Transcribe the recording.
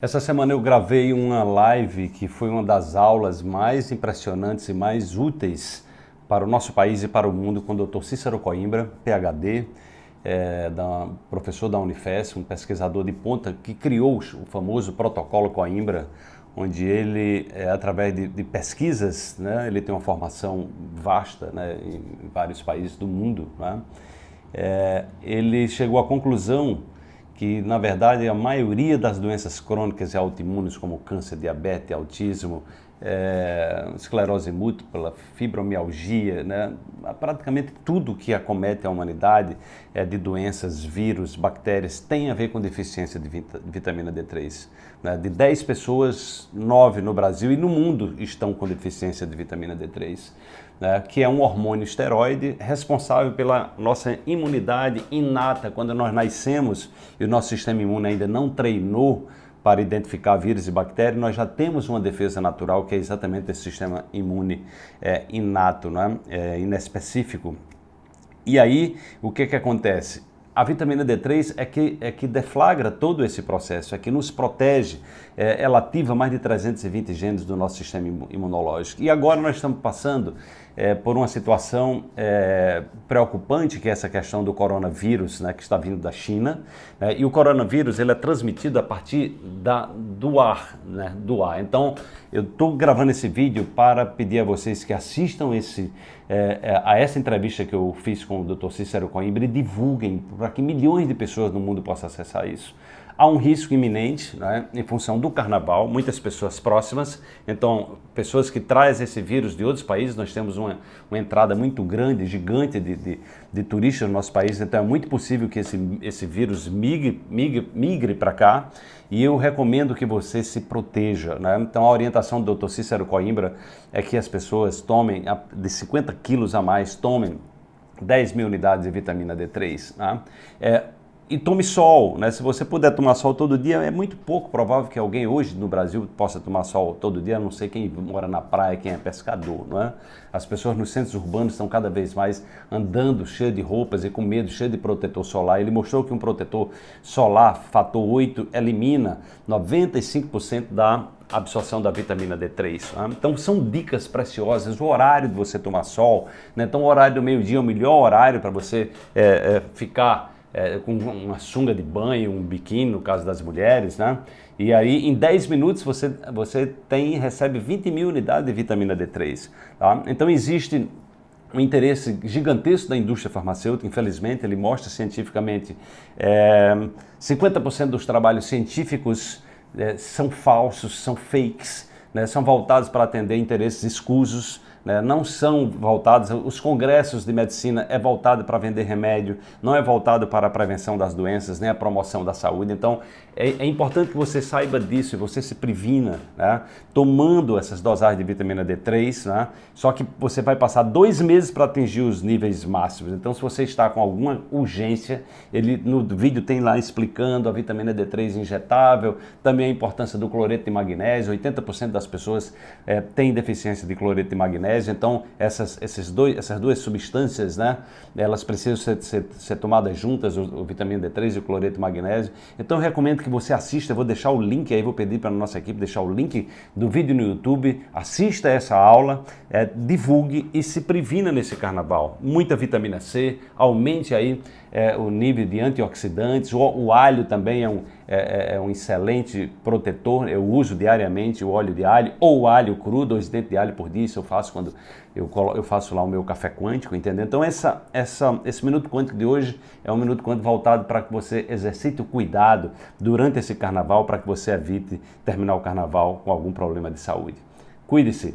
Essa semana eu gravei uma live que foi uma das aulas mais impressionantes e mais úteis para o nosso país e para o mundo com o Dr. Cícero Coimbra, PhD, é, da, professor da Unifes, um pesquisador de ponta que criou o famoso protocolo Coimbra, onde ele, é, através de, de, pesquisas, né, ele tem uma formação vasta né, em vários países do mundo, né, é, ele chegou à conclusão que na verdade a maioria das doenças crônicas e autoimunes como câncer, diabetes, autismo, é, esclerose múltipla, fibromialgia, né? praticamente tudo que acomete a humanidade é, de doenças, vírus, bactérias, tem a ver com deficiência de, vita, de vitamina D3. Né? De 10 pessoas, 9 no Brasil e no mundo estão com deficiência de vitamina D3 né, que é um hormônio esteroide responsável pela nossa imunidade inata. Quando nós nascemos e o nosso sistema imune ainda não treinou para identificar vírus e bactérias, nós já temos uma defesa natural que é exatamente esse sistema imune é, inato, não é? é inespecífico. E aí, o que, que acontece? A vitamina D3 é que, é que deflagra todo esse processo, é que nos protege, é, ela ativa mais de 320 genes do nosso sistema imunológico. E agora nós estamos passando é, por uma situação é, preocupante, que é essa questão do coronavírus, né, que está vindo da China. Né, e o coronavírus ele é transmitido a partir da, do ar, né, do ar. Então, eu estou gravando esse vídeo para pedir a vocês que assistam esse, é, a essa entrevista que eu fiz com o Dr. Cícero Coimbra e divulguem para que milhões de pessoas no mundo possam acessar isso. Há um risco iminente né, em função do carnaval, muitas pessoas próximas, então pessoas que trazem esse vírus de outros países, nós temos uma, uma entrada muito grande, gigante de, de, de, turistas no nosso país, então é muito possível que esse, esse vírus migre, migre, migre para cá e eu recomendo que você se proteja. Né? Então a orientação do Dr. Cícero Coimbra é que as pessoas tomem de 50 quilos a mais, tomem 10 mil unidades de vitamina D3. Né? É, e tome sol, né? Se você puder tomar sol todo dia, é muito pouco provável que alguém hoje no Brasil possa tomar sol todo dia, a não sei quem mora na praia, quem é pescador, não é? As pessoas nos centros urbanos estão cada vez mais andando cheio de roupas e com medo, cheio de protetor solar. Ele mostrou que um protetor solar fator 8 elimina 95% da absorção da vitamina D3. Né? Então são dicas preciosas, o horário de você tomar sol, né? então o horário do meio-dia é o melhor horário para você é, é, ficar é, com uma sunga de banho, um biquíni, no caso das mulheres, né? E aí, em 10 minutos, você, você tem recebe 20 mil unidades de vitamina D3. Tá? Então, existe um interesse gigantesco da indústria farmacêutica, infelizmente, ele mostra cientificamente é, 50% dos trabalhos científicos é, são falsos, são fakes, né? são voltados para atender interesses escusos, né, não são voltados, os congressos de medicina é voltado para vender remédio, não é voltado para a prevenção das doenças, nem a promoção da saúde. Então é, é importante que você saiba disso e você se previna, né, tomando essas dosagens de vitamina D3, né, só que você vai passar dois meses para atingir os níveis máximos. Então se você está com alguma urgência, ele no vídeo tem lá explicando a vitamina D3 injetável, também a importância do cloreto de magnésio, 80% das pessoas é, têm deficiência de cloreto de magnésio, então essas, esses dois, essas duas substâncias, né, elas precisam ser, ser, ser tomadas juntas, o, o, vitamina D3 e o cloreto de magnésio. Então eu recomendo que você assista, eu vou deixar o link aí, vou pedir para a nossa equipe deixar o link do vídeo no YouTube, assista essa aula, é, divulgue e se previna nesse carnaval. Muita vitamina C, aumente aí é, o nível de antioxidantes, o, o alho também é um, é, é, é, um excelente protetor, eu uso diariamente o óleo de alho ou alho cru, dois dentes de alho por dia, isso eu faço quando eu, eu faço lá o meu café quântico, entendeu? Então essa, essa, esse Minuto Quântico de hoje é um Minuto Quântico voltado para que você exercite o cuidado durante esse carnaval, para que você evite terminar o carnaval com algum problema de saúde. Cuide-se!